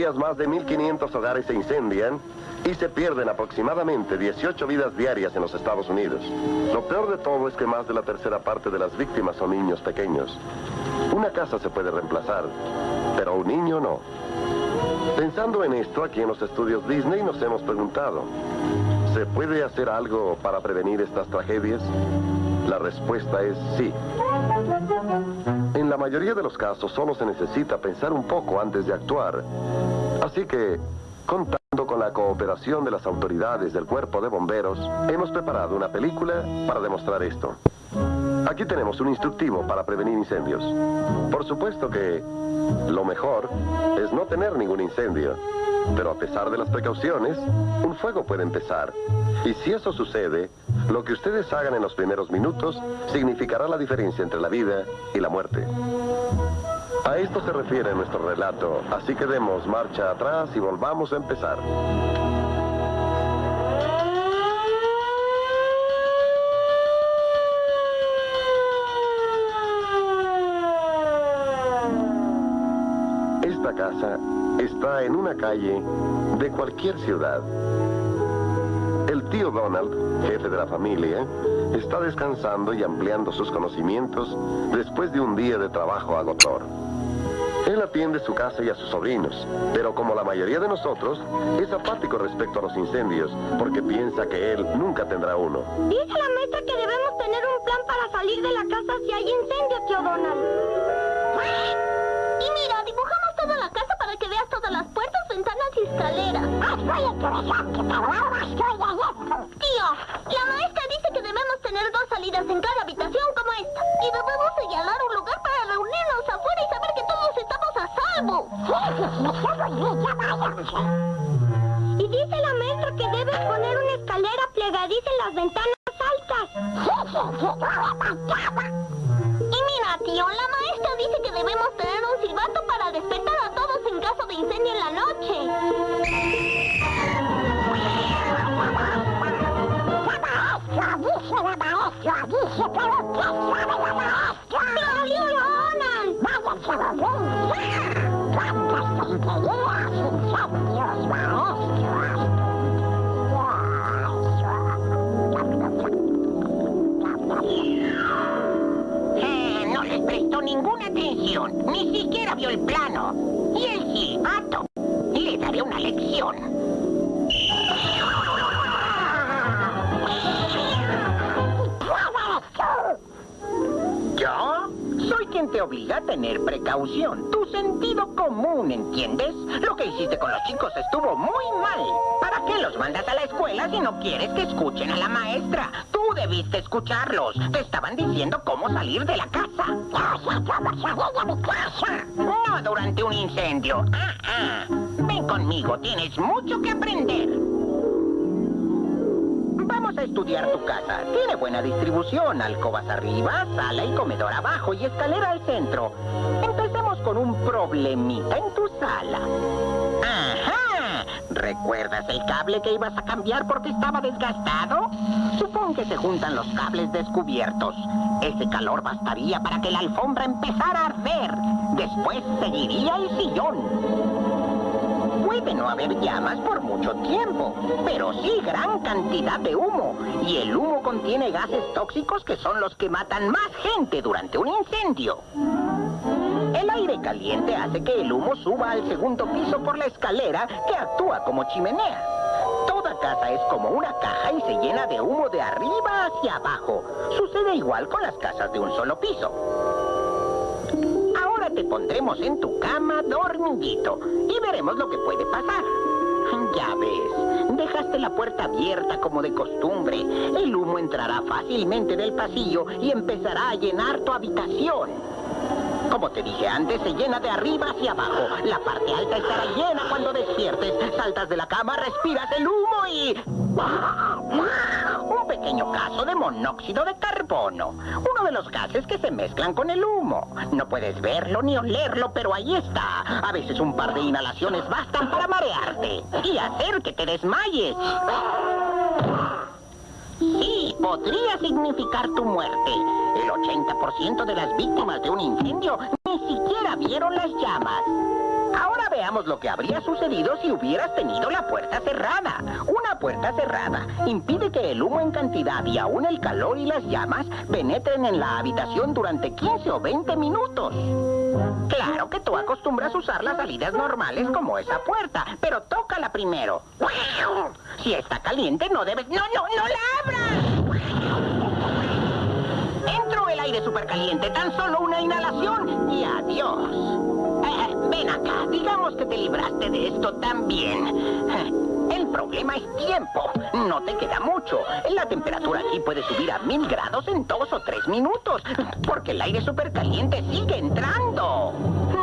días más de 1.500 hogares se incendian y se pierden aproximadamente 18 vidas diarias en los Estados Unidos. Lo peor de todo es que más de la tercera parte de las víctimas son niños pequeños. Una casa se puede reemplazar, pero un niño no. Pensando en esto, aquí en los estudios Disney nos hemos preguntado, ¿se puede hacer algo para prevenir estas tragedias? La respuesta es sí. En la mayoría de los casos solo se necesita pensar un poco antes de actuar. Así que, contando con la cooperación de las autoridades del cuerpo de bomberos, hemos preparado una película para demostrar esto. Aquí tenemos un instructivo para prevenir incendios. Por supuesto que lo mejor es no tener ningún incendio. Pero a pesar de las precauciones, un fuego puede empezar. Y si eso sucede, lo que ustedes hagan en los primeros minutos significará la diferencia entre la vida y la muerte. A esto se refiere nuestro relato, así que demos marcha atrás y volvamos a empezar. Esta casa está en una calle de cualquier ciudad. El tío Donald, jefe de la familia, está descansando y ampliando sus conocimientos después de un día de trabajo agotador. Él atiende su casa y a sus sobrinos, pero como la mayoría de nosotros, es apático respecto a los incendios, porque piensa que él nunca tendrá uno. Dice la maestra que debemos tener un plan para salir de la casa si hay incendio, tío Donald. Y mira, dibujamos toda la casa para que veas todas las puertas, ventanas y escaleras. Tío, Y dice la maestra que debes poner una escalera plegadiza en las ventanas altas. Y mira, tío, la maestra dice que debemos tener un silbato para despertar a todos en caso de incendio en la noche. Ninguna atención, ni siquiera vio el plano. Y el silbato. Le daré una lección. Te obliga a tener precaución. Tu sentido común, ¿entiendes? Lo que hiciste con los chicos estuvo muy mal. ¿Para qué los mandas a la escuela si no quieres que escuchen a la maestra? Tú debiste escucharlos. Te estaban diciendo cómo salir de la casa. No durante un incendio. Ah, ah. Ven conmigo, tienes mucho que aprender. A estudiar tu casa. Tiene buena distribución, alcobas arriba, sala y comedor abajo y escalera al centro. Empecemos con un problemita en tu sala. ¡Ajá! ¿Recuerdas el cable que ibas a cambiar porque estaba desgastado? Supón que se juntan los cables descubiertos. Ese calor bastaría para que la alfombra empezara a arder. Después seguiría el sillón. Puede no haber llamas por mucho tiempo, pero sí gran cantidad de humo. Y el humo contiene gases tóxicos que son los que matan más gente durante un incendio. El aire caliente hace que el humo suba al segundo piso por la escalera que actúa como chimenea. Toda casa es como una caja y se llena de humo de arriba hacia abajo. Sucede igual con las casas de un solo piso. Te pondremos en tu cama dormidito y veremos lo que puede pasar. Ya ves, dejaste la puerta abierta como de costumbre. El humo entrará fácilmente del pasillo y empezará a llenar tu habitación. Como te dije antes, se llena de arriba hacia abajo. La parte alta estará llena cuando despiertes. Saltas de la cama, respiras el humo y... Un pequeño caso de monóxido de carbono. Uno de los gases que se mezclan con el humo. No puedes verlo ni olerlo, pero ahí está. A veces un par de inhalaciones bastan para marearte y hacer que te desmayes. Podría significar tu muerte. El 80% de las víctimas de un incendio ni siquiera vieron las llamas. Ahora veamos lo que habría sucedido si hubieras tenido la puerta cerrada. Una puerta cerrada impide que el humo en cantidad y aún el calor y las llamas penetren en la habitación durante 15 o 20 minutos. Claro que tú acostumbras usar las salidas normales como esa puerta, pero tócala primero. Si está caliente no debes... ¡No, no, no la abras! Entró el aire supercaliente, tan solo una inhalación y adiós. Eh, ven acá, digamos que te libraste de esto también. Eh, el problema es tiempo. No te queda mucho. La temperatura aquí puede subir a mil grados en dos o tres minutos. Porque el aire supercaliente sigue entrando.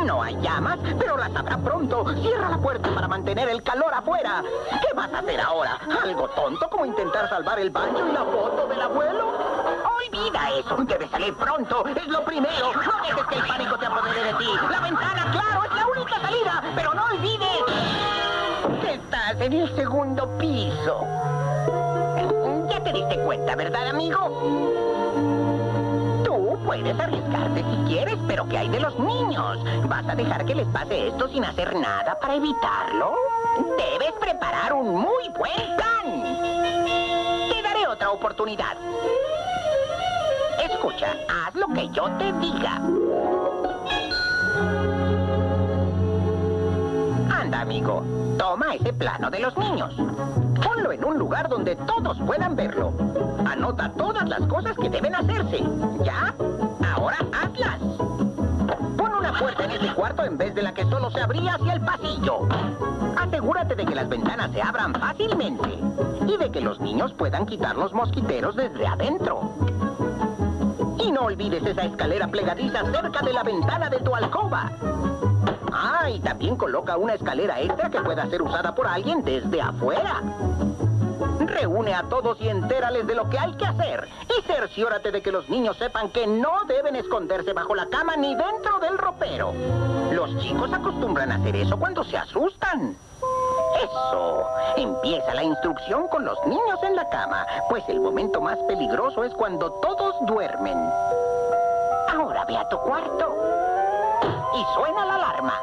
No hay llamas, pero las habrá pronto. Cierra la puerta para mantener el calor afuera. ¿Qué vas a hacer ahora? ¿Algo tonto como intentar salvar el baño y la foto del abuelo? Olvida eso. Debes salir pronto. Es lo primero. No dejes que el pánico te apodere de ti. La ventana, claro, es la única salida. Pero no olvides que estás en el segundo piso. Ya te diste cuenta, ¿verdad, amigo? Tú puedes arriesgarte si quieres, pero ¿qué hay de los niños? ¿Vas a dejar que les pase esto sin hacer nada para evitarlo? Debes preparar un muy buen plan. Te daré otra oportunidad. Haz lo que yo te diga. Anda, amigo. Toma ese plano de los niños. Ponlo en un lugar donde todos puedan verlo. Anota todas las cosas que deben hacerse. ¿Ya? Ahora hazlas. Pon una puerta en ese cuarto en vez de la que solo se abría hacia el pasillo. Asegúrate de que las ventanas se abran fácilmente y de que los niños puedan quitar los mosquiteros desde adentro. Y no olvides esa escalera plegadiza cerca de la ventana de tu alcoba. Ah, y también coloca una escalera extra que pueda ser usada por alguien desde afuera. Reúne a todos y entérales de lo que hay que hacer. Y cerciórate de que los niños sepan que no deben esconderse bajo la cama ni dentro del ropero. Los chicos acostumbran a hacer eso cuando se asustan. Eso. Empieza la instrucción con los niños en la cama, pues el momento más peligroso es cuando todos duermen. Ahora ve a tu cuarto y suena la alarma.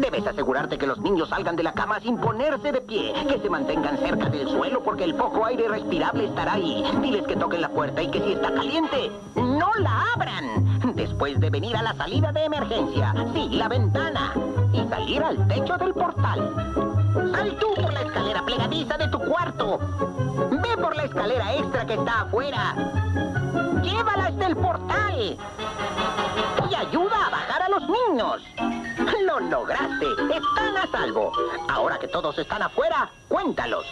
Debes asegurarte que los niños salgan de la cama sin ponerse de pie, que se mantengan cerca del suelo porque el poco aire respirable estará ahí. Diles que toquen la puerta y que si está caliente, no la abran. Después de venir a la salida de emergencia, sí, la ventana, y salir al techo del portal. Sal tú por la escalera plegadiza de tu cuarto. Ve por la escalera extra que está afuera. Llévala hasta el portal. Y ayuda a bajar a los niños. Lo lograste. Están a salvo. Ahora que todos están afuera, cuéntalos.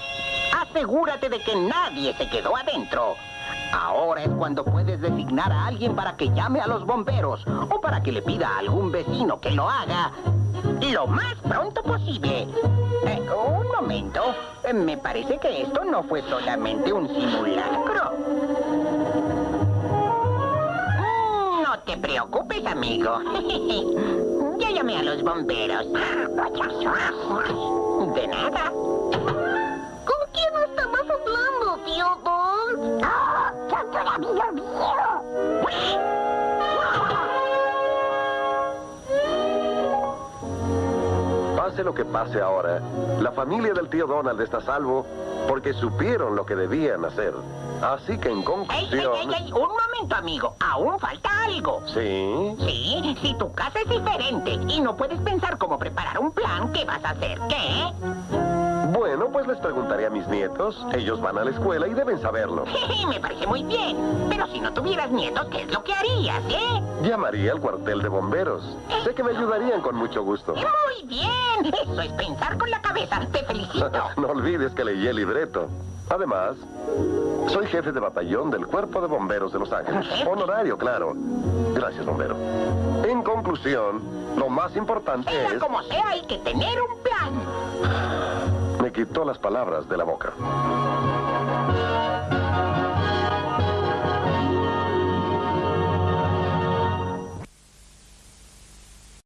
Asegúrate de que nadie se quedó adentro. Ahora es cuando puedes designar a alguien para que llame a los bomberos o para que le pida a algún vecino que lo haga lo más pronto posible. Eh, un momento. Eh, Me parece que esto no fue solamente un simulacro. Mm, No te preocupes, amigo. Ya llamé a los bomberos. De nada. Pase lo que pase ahora, la familia del tío Donald está a salvo porque supieron lo que debían hacer. Así que en ¡Ey, ey, conclusión... ey, ey! Un momento, amigo. Aún falta algo. Sí, Sí, si tu casa es diferente y no puedes pensar cómo preparar un plan, ¿qué vas a hacer? ¿Qué? Bueno, pues les preguntaré a mis nietos. Ellos van a la escuela y deben saberlo. Me parece muy bien. Pero si no tuvieras nietos, ¿qué es lo que harías, eh? Llamaría al cuartel de bomberos. Sé que me ayudarían con mucho gusto. Muy bien. Eso es pensar con la cabeza. Te felicito. no olvides que leí el libreto. Además, soy jefe de batallón del Cuerpo de Bomberos de Los Ángeles. Honorario, claro. Gracias, bombero. En conclusión, lo más importante Sea es... como sea, hay que tener un plan quitó las palabras de la boca.